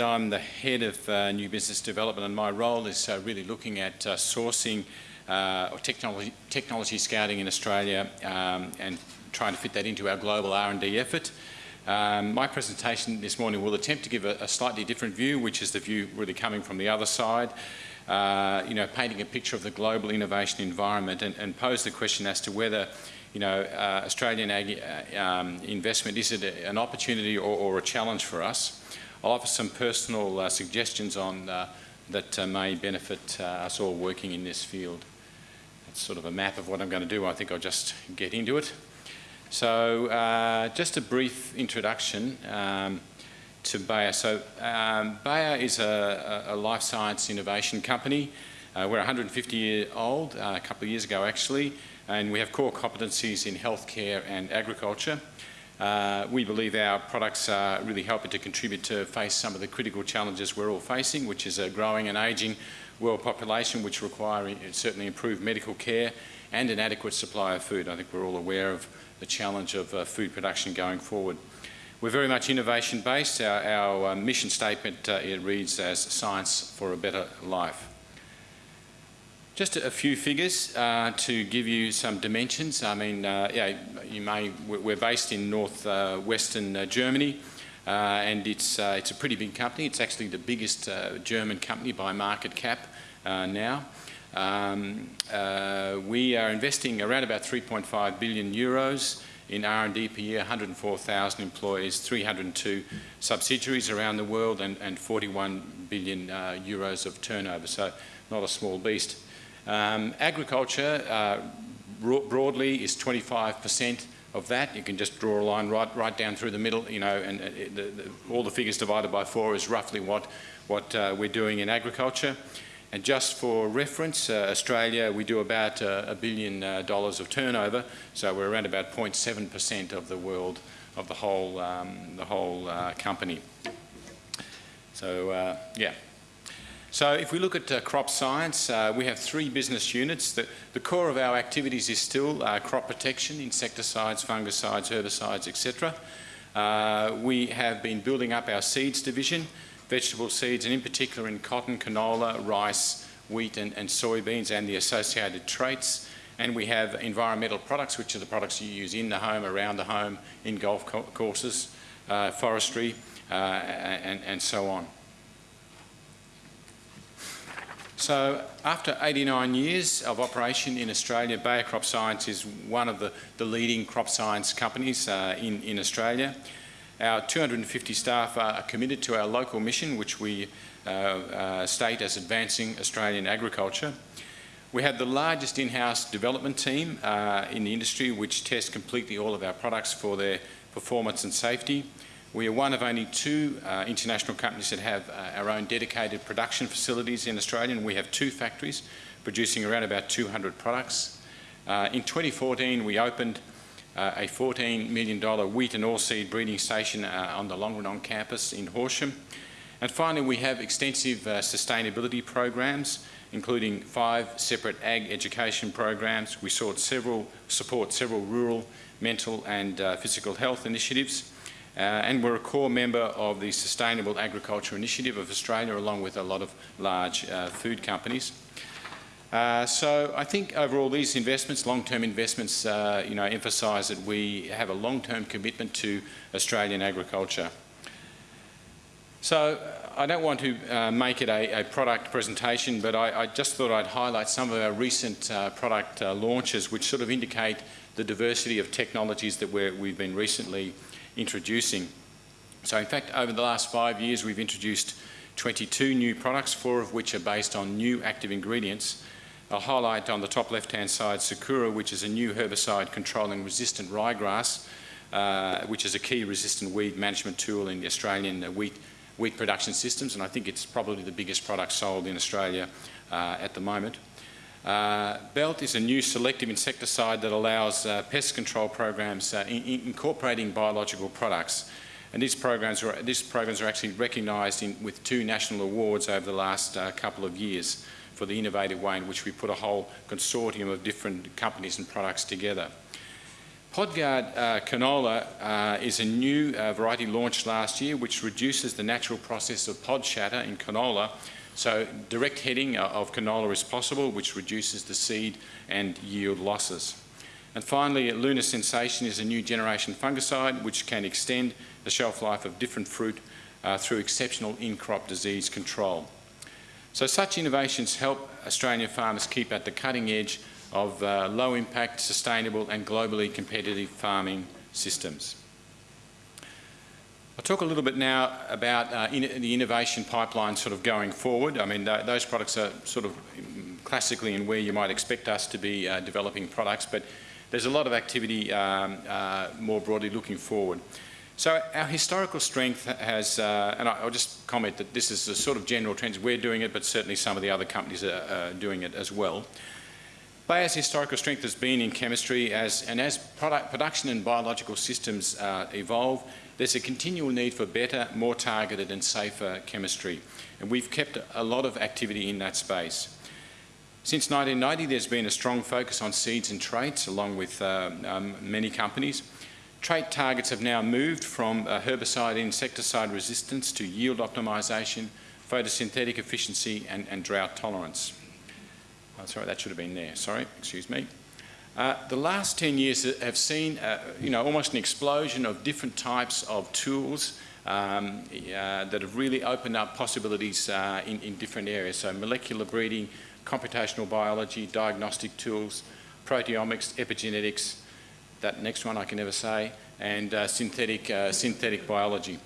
I'm the head of uh, new business development and my role is uh, really looking at uh, sourcing uh, or technology, technology scouting in Australia um, and trying to fit that into our global R&D effort. Um, my presentation this morning will attempt to give a, a, slightly different view, which is the view really coming from the other side, uh, you know, painting a picture of the global innovation environment and, and pose the question as to whether you know, uh, Australian ag um, investment, is it an opportunity or, or a challenge for us? I'll offer some personal uh, suggestions on uh, that uh, may benefit uh, us all working in this field. That's sort of a map of what I'm going to do. I think I'll just get into it. So uh, just a brief introduction um, to Bayer. So um, Bayer is a, a, life science innovation company. Uh, we're 150 year old, a couple of years ago actually, and we have core competencies in healthcare and agriculture. Uh, we believe our products are really helping to contribute to face some of the critical challenges we're all facing, which is a growing and ageing world population, which require certainly improved medical care and an adequate supply of food. I think we're all aware of the challenge of uh, food production going forward. We're very much innovation-based. Our, our uh, mission statement, uh, it reads as science for a better life. Just a few figures uh, to give you some dimensions. I mean, uh, yeah, you may, we're based in northwestern uh, uh, Germany uh, and it's, it's a pretty big company. It's actually the biggest German company by market cap now. Um, we are investing around about 3.5 billion euros in R&D per year, 104,000 employees, 302 subsidiaries around the world and, and 41 billion uh, euros of turnover, so not a small beast. Um, agriculture uh, broadly is 25% of that. You can just draw a line right, right down through the middle, you know, and uh, the, the, all the figures divided by four is roughly what, what uh, we're doing in agriculture. And just for reference, uh, Australia, we do about uh, a billion uh, dollars of turnover, so we're around about 0.7% of the world, of the whole, um, the whole company. So, yeah. So if we look at uh, crop science, uh, we have three business units. The, the, core of our activities is still uh, crop protection, insecticides, fungicides, herbicides, etc. Uh, we have been building up our seeds division, vegetable seeds, and in particular in cotton, canola, rice, wheat and, and soybeans and the associated traits. And we have environmental products, which are the products you use in the home, around the home, in golf co courses, uh, forestry, uh, and, and so on. So after 89 years of operation in Australia, Bayer Crop Science is one of the, the leading crop science companies uh, in, in Australia. Our 250 staff are committed to our local mission, which we uh, uh, state as advancing Australian agriculture. We have the largest in-house development team uh, in the industry, which tests completely all of our products for their performance and safety. We are one of only two uh, international companies that have uh, our own dedicated production facilities in Australia, and we have two factories producing around about 200 products. Uh, in 2014, we opened uh, a $14 million wheat and oilseed breeding station uh, on the Longerenong campus in Horsham. And finally, we have extensive uh, sustainability programs, including five separate ag education programs. We several, support several rural, mental and physical health initiatives. Uh, and we're a core member of the Sustainable Agriculture Initiative of Australia, along with a lot of large uh, food companies. Uh, so I think overall these investments, long-term investments, uh, you know, emphasise that we have a long-term commitment to Australian agriculture. So I don't want to uh, make it a, a, product presentation, but I, I, just thought I'd highlight some of our recent uh, product launches which sort of indicate the diversity of technologies that we have been recently introducing. So in fact, over the last five years, we've introduced 22 new products, four of which are based on new active ingredients. I'll highlight on the top left-hand side Sakura, which is a new herbicide controlling resistant ryegrass, uh, which is a key resistant weed management tool in the Australian uh, wheat, wheat production systems, and I think it's probably the biggest product sold in Australia uh, at the moment. Uh, Belt is a new selective insecticide that allows uh, pest control programs uh, in, in incorporating biological products. And these programs are, these programs are actually recognised with two national awards over the last uh, couple of years for the innovative way in which we put a whole consortium of different companies and products together. Podguard uh, canola is a new variety launched last year which reduces the natural process of pod shatter in canola. So direct heading of canola is possible which reduces the seed and yield losses. And finally, Luna Sensation is a new generation fungicide which can extend the shelf life of different fruit uh, through exceptional in-crop disease control. So such innovations help Australian farmers keep at the cutting edge of uh, low impact, sustainable and globally competitive farming systems. I'll talk a little bit now about uh, in the innovation pipeline sort of going forward. I mean, th those products are sort of classically in where you might expect us to be uh, developing products, but there's a lot of activity um, uh, more broadly looking forward. So our historical strength has, uh, and I'll just comment that this is a sort of general trend. We're doing it, but certainly some of the other companies are doing it as well. Bayer's historical strength has been in chemistry as, and as product, production and biological systems uh, evolve, there's a continual need for better, more targeted and safer chemistry. And we've kept a lot of activity in that space. Since 1990, there's been a strong focus on seeds and traits, along with uh, um, many companies. Trait targets have now moved from uh, herbicide insecticide resistance to yield optimisation, photosynthetic efficiency and, and drought tolerance. Oh, sorry, that should have been there. Sorry, excuse me. Uh, the last 10 years have seen, uh, you know, almost an explosion of different types of tools um, uh, that have really opened up possibilities uh, in, in, different areas. So molecular breeding, computational biology, diagnostic tools, proteomics, epigenetics, that next one I can never say, and uh, synthetic, uh, synthetic biology.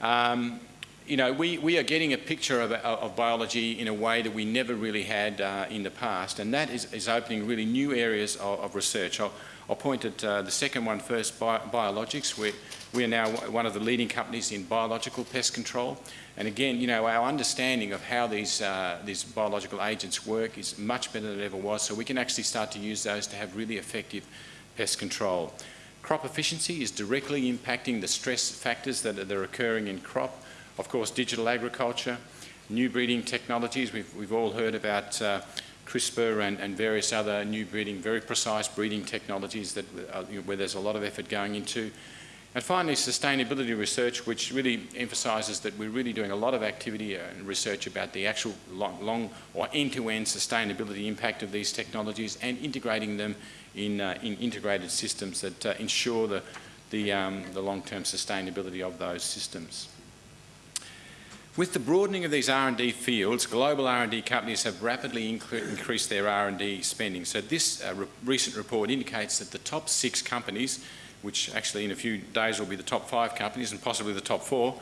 Um, you know, we, we are getting a picture of, of biology in a way that we never really had uh, in the past, and that is, is opening really new areas of, of research. I'll, I'll, point at uh, the second one first, bi biologics. We're, we are now one of the leading companies in biological pest control. And again, you know, our understanding of how these, uh, these biological agents work is much better than it ever was, so we can actually start to use those to have really effective pest control. Crop efficiency is directly impacting the stress factors that are, that are occurring in crop. Of course, digital agriculture, new breeding technologies. We've, we've all heard about uh, CRISPR and, and, various other new breeding, very precise breeding technologies that, uh, where there's a lot of effort going into. And finally, sustainability research, which really emphasises that we're really doing a lot of activity and research about the actual long, long or end-to-end -end sustainability impact of these technologies and integrating them in, uh, in integrated systems that uh, ensure the, the, um, the long-term sustainability of those systems. With the broadening of these R&D fields, global R&D companies have rapidly increased their R&D spending. So this uh, re recent report indicates that the top six companies, which actually in a few days will be the top five companies and possibly the top four,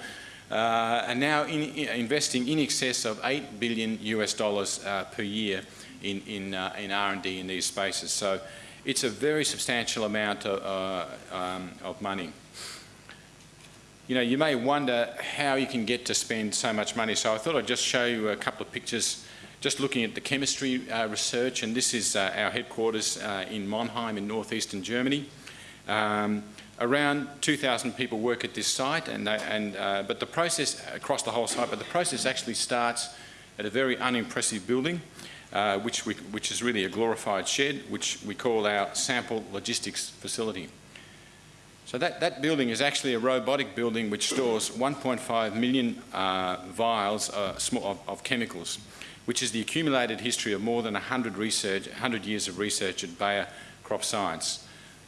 uh, are now in, in investing in excess of 8 billion US dollars uh, per year in, in, uh, in R&D in these spaces. So it's a very substantial amount of, uh, um, of money you know, you may wonder how you can get to spend so much money. So I thought I'd just show you a couple of pictures just looking at the chemistry uh, research, and this is uh, our headquarters uh, in Monheim in northeastern Germany. Um, around 2,000 people work at this site, and, and uh, but the process across the whole site, but the process actually starts at a very unimpressive building, uh, which, we, which is really a glorified shed, which we call our sample logistics facility. So that, that building is actually a robotic building which stores 1.5 million uh, vials uh, of, of, chemicals, which is the accumulated history of more than 100, research, 100 years of research at Bayer Crop Science.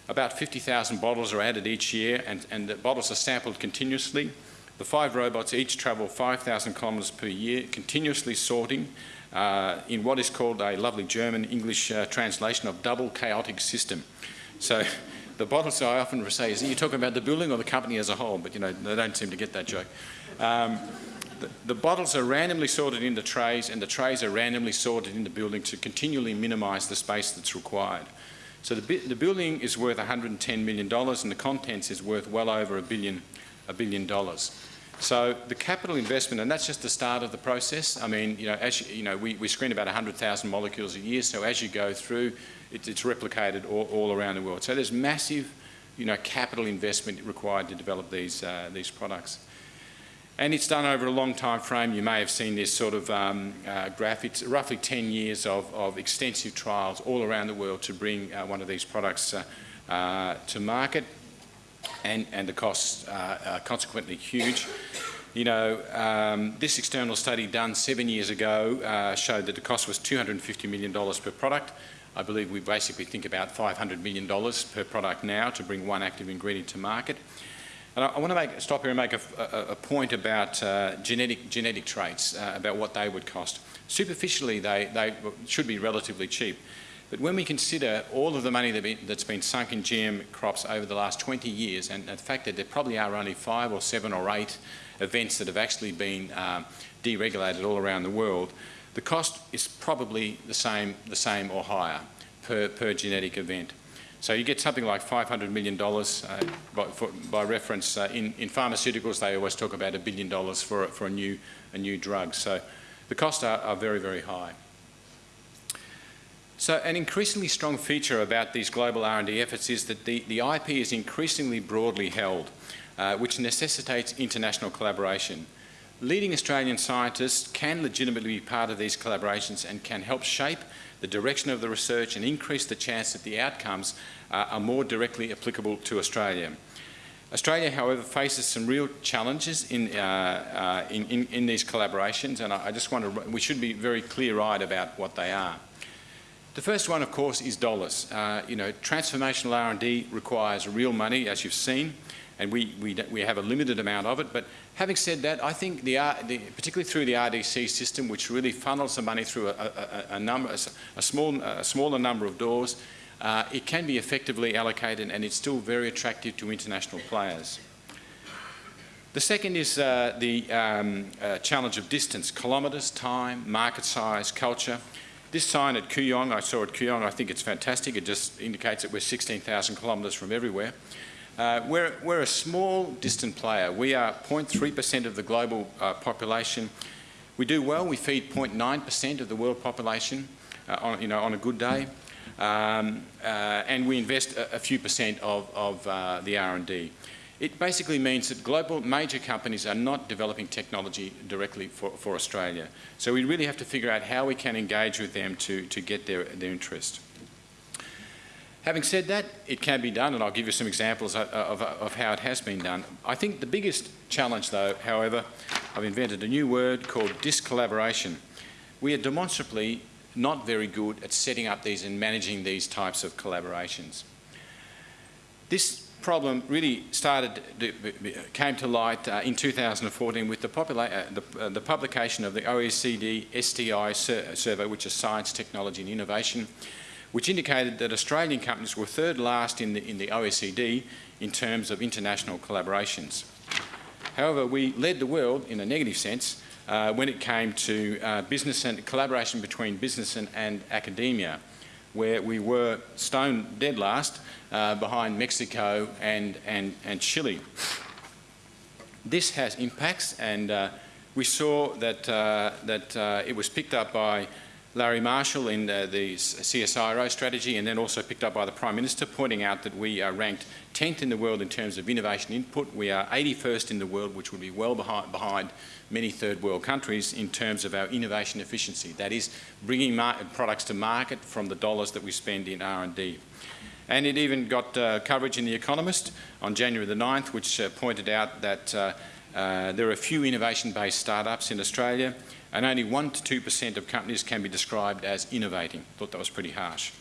About 50,000 bottles are added each year and, and the bottles are sampled continuously. The five robots each travel 5,000 kilometres per year, continuously sorting uh, in what is called a lovely German English uh, translation of double chaotic system. So the bottles I often say is, are you talking about the building or the company as a whole? But you know, they don't seem to get that joke. Um, the, the, bottles are randomly sorted into trays and the trays are randomly sorted in the building to continually minimise the space that's required. So the, the, building is worth $110 million and the contents is worth well over a billion, a billion dollars. So the capital investment, and that's just the start of the process. I mean, you know, as you, you know, we, we screen about 100,000 molecules a year, so as you go through, it, it's replicated all, all, around the world. So there's massive, you know, capital investment required to develop these, uh, these products. And it's done over a long time frame. You may have seen this sort of um, uh, graph. It's roughly 10 years of, of, extensive trials all around the world to bring uh, one of these products uh, uh, to market and, and the costs are consequently huge. You know, um, this external study done seven years ago uh, showed that the cost was $250 million per product. I believe we basically think about $500 million per product now to bring one active ingredient to market. And I, I want to make, stop here and make a, a, a point about uh, genetic, genetic traits, uh, about what they would cost. Superficially, they, they should be relatively cheap. But when we consider all of the money that that's been sunk in GM crops over the last 20 years, and the fact that there probably are only five or seven or eight events that have actually been um, deregulated all around the world, the cost is probably the same, the same or higher per, per genetic event. So you get something like $500 million uh, by, for, by, reference. Uh, in, in, pharmaceuticals, they always talk about a billion dollars for, for a, new, a new drug. So the costs are, are very, very high. So an increasingly strong feature about these global R&D efforts is that the, the IP is increasingly broadly held, uh, which necessitates international collaboration. Leading Australian scientists can legitimately be part of these collaborations and can help shape the direction of the research and increase the chance that the outcomes uh, are more directly applicable to Australia. Australia, however, faces some real challenges in, uh, uh, in, in, in, these collaborations, and I, I just want to, we should be very clear-eyed about what they are. The first one, of course, is dollars. Uh, you know, transformational R&D requires real money, as you've seen, and we, we, we have a limited amount of it. But having said that, I think, the, the particularly through the RDC system, which really funnels the money through a, a, a number, a, small, a smaller number of doors, uh, it can be effectively allocated and it's still very attractive to international players. The second is uh, the um, uh, challenge of distance, kilometres, time, market size, culture. This sign at Kooyong, I saw at Kooyong, I think it's fantastic. It just indicates that we're 16,000 kilometres from everywhere. Uh, we're, we're, a small, distant player. We are 0.3% of the global uh, population. We do well. We feed 0.9% of the world population uh, on, you know, on a good day. Um, uh, and we invest a, a, few percent of, of uh, the R&D. It basically means that global major companies are not developing technology directly for, for Australia. So we really have to figure out how we can engage with them to, to get their, their interest. Having said that, it can be done, and I'll give you some examples of, of, of, how it has been done. I think the biggest challenge, though, however, I've invented a new word called discollaboration. We are demonstrably not very good at setting up these and managing these types of collaborations. This problem really started, came to light uh, in 2014 with the, uh, the, uh, the, publication of the OECD STI sur survey, which is Science, Technology and Innovation, which indicated that Australian companies were third last in the, in the OECD in terms of international collaborations. However, we led the world in a negative sense uh, when it came to uh, business and collaboration between business and, and academia where we were stone dead last uh, behind Mexico and, and, and Chile. This has impacts and uh, we saw that, uh, that uh, it was picked up by Larry Marshall in the, the, CSIRO strategy and then also picked up by the Prime Minister pointing out that we are ranked 10th in the world in terms of innovation input. We are 81st in the world, which would be well behind, behind many third world countries in terms of our innovation efficiency. That is bringing products to market from the dollars that we spend in R&D. And it even got uh, coverage in The Economist on January the 9th, which uh, pointed out that uh, uh there are a few innovation-based startups in Australia and only 1 to 2% of companies can be described as innovating. Thought that was pretty harsh.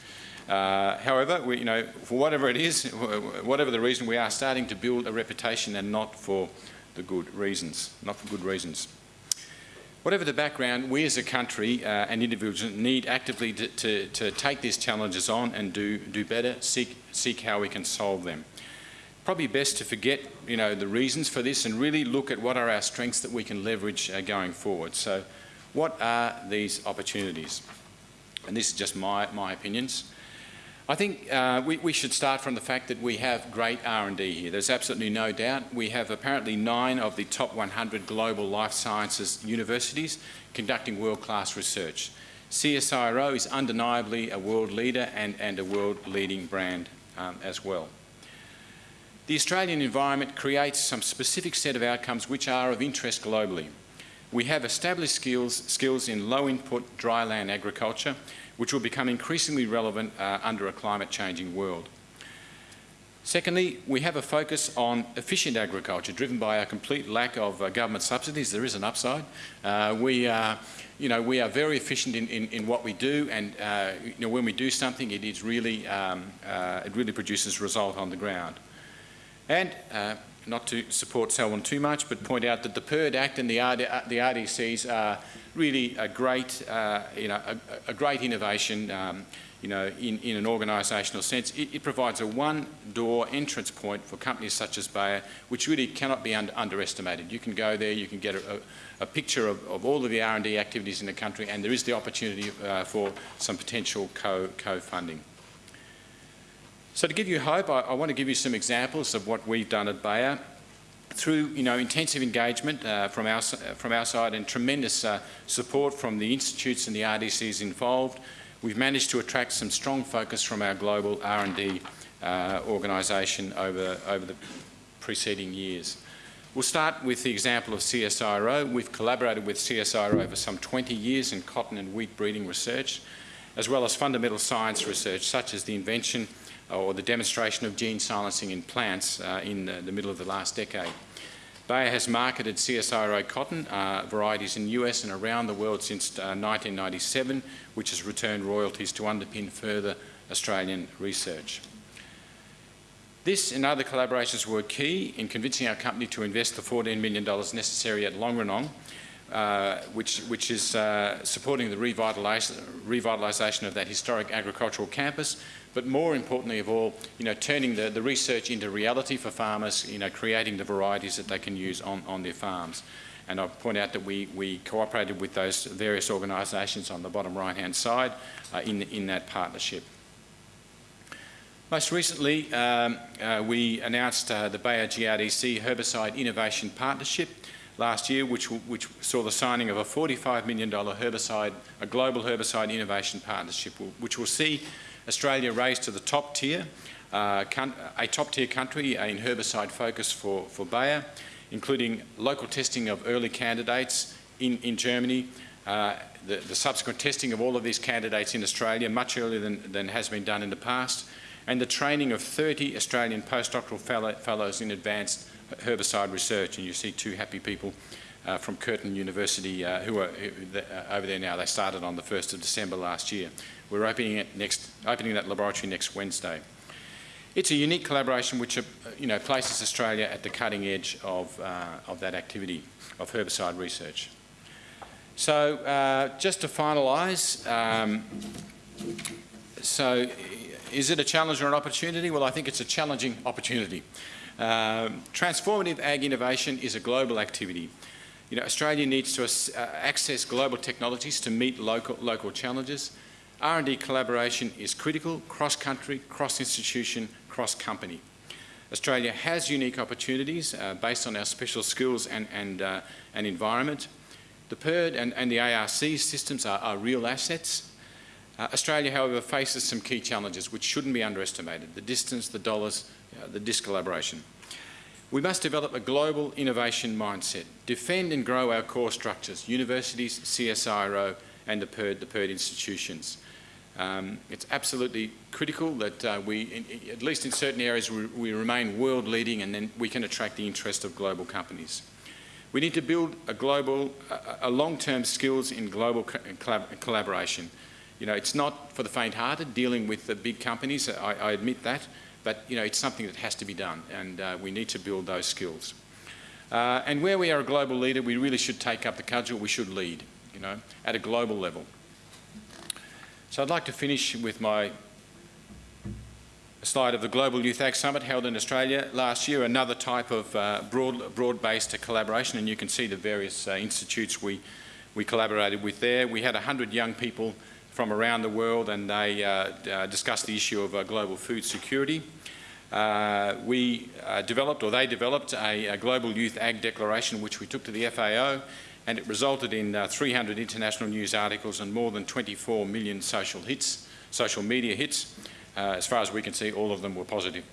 Uh, however, we, you know, for whatever it is, whatever the reason, we are starting to build a reputation and not for the good reasons, not for good reasons. Whatever the background, we as a country uh, and individuals need actively to, to, to, take these challenges on and do, do better, seek, seek how we can solve them. Probably best to forget you know, the reasons for this and really look at what are our strengths that we can leverage uh, going forward. So what are these opportunities? And this is just my, my opinions. I think uh, we, we, should start from the fact that we have great R&D here. There's absolutely no doubt. We have apparently nine of the top 100 global life sciences universities conducting world-class research. CSIRO is undeniably a world leader and, and a world-leading brand um, as well. The Australian environment creates some specific set of outcomes which are of interest globally. We have established skills, skills in low input dry land agriculture which will become increasingly relevant uh, under a climate changing world. Secondly, we have a focus on efficient agriculture, driven by a complete lack of uh, government subsidies. There is an upside. Uh, we, are, you know, we are very efficient in, in, in what we do, and uh, you know, when we do something, it is really, um, uh, it really produces result on the ground. And uh, not to support Selwyn too much, but point out that the PIRD Act and the, RD, the RDCs are really a great, uh, you know, a, a, great innovation. Um, you know, in, in an organisational sense, it, it, provides a one-door entrance point for companies such as Bayer, which really cannot be under, underestimated. You can go there, you can get a, a picture of, of, all of the R&D activities in the country, and there is the opportunity uh, for some potential co-funding. Co so to give you hope, I, I, want to give you some examples of what we've done at Bayer through you know, intensive engagement uh, from, our, from our side and tremendous uh, support from the institutes and the RDCs involved, We've managed to attract some strong focus from our global R&D uh, organisation over, over the preceding years. We'll start with the example of CSIRO. We've collaborated with CSIRO for some 20 years in cotton and wheat breeding research, as well as fundamental science research, such as the invention or the demonstration of gene silencing in plants uh, in the, the middle of the last decade. Bayer has marketed CSIRO cotton uh, varieties in the US and around the world since uh, 1997, which has returned royalties to underpin further Australian research. This and other collaborations were key in convincing our company to invest the $14 million necessary at Longerenong, uh, which, which, is uh, supporting the revitalisation of that historic agricultural campus but more importantly of all, you know, turning the, the research into reality for farmers, you know, creating the varieties that they can use on, on their farms. And I'll point out that we, we cooperated with those various organisations on the bottom right-hand side uh, in, in that partnership. Most recently, um, uh, we announced uh, the Bayer GRDC Herbicide Innovation Partnership last year, which, which saw the signing of a $45 million herbicide, a global herbicide innovation partnership, which will see Australia raised to the top tier, uh, a top tier country in herbicide focus for, for Bayer, including local testing of early candidates in, in Germany, uh, the, the, subsequent testing of all of these candidates in Australia much earlier than, than has been done in the past, and the training of 30 Australian postdoctoral fellow, fellows in advanced herbicide research. And you see two happy people uh, from Curtin University uh, who are uh, over there now. They started on the 1st of December last year. We're opening, it next, opening that laboratory next Wednesday. It's a unique collaboration which uh, you know, places Australia at the cutting edge of, uh, of that activity of herbicide research. So uh, just to finalise, um, so is it a challenge or an opportunity? Well, I think it's a challenging opportunity. Um, transformative ag innovation is a global activity. You know, Australia needs to uh, access global technologies to meet local, local challenges. R&D collaboration is critical, cross-country, cross-institution, cross-company. Australia has unique opportunities uh, based on our special skills and, and, uh, and environment. The PIRD and, and the ARC systems are, are real assets. Uh, Australia, however, faces some key challenges which shouldn't be underestimated, the distance, the dollars, uh, the discollaboration. We must develop a global innovation mindset, defend and grow our core structures, universities, CSIRO and the PIRD, the PIRD institutions. Um, it's absolutely critical that uh, we, in, at least in certain areas, we, we, remain world leading and then we can attract the interest of global companies. We need to build a global, a, a long-term skills in global co collab collaboration. You know, it's not for the faint-hearted dealing with the big companies, I, I, admit that, but you know, it's something that has to be done and uh, we need to build those skills. Uh, and where we are a global leader, we really should take up the cudgel, we should lead, you know, at a global level. So I'd like to finish with my slide of the Global Youth Ag Summit held in Australia last year, another type of uh, broad, broad-based collaboration, and you can see the various uh, institutes we, we collaborated with there. We had 100 young people from around the world and they uh, uh discussed the issue of uh, global food security. We developed, or they developed, a, a, Global Youth Ag Declaration which we took to the FAO and it resulted in uh, 300 international news articles and more than 24 million social hits, social media hits. As far as we can see, all of them were positive.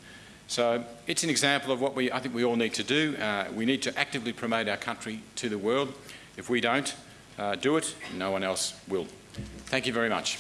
So it's an example of what we, I think we all need to do. Uh, we need to actively promote our country to the world. If we don't uh, do it, no one else will. Thank you very much.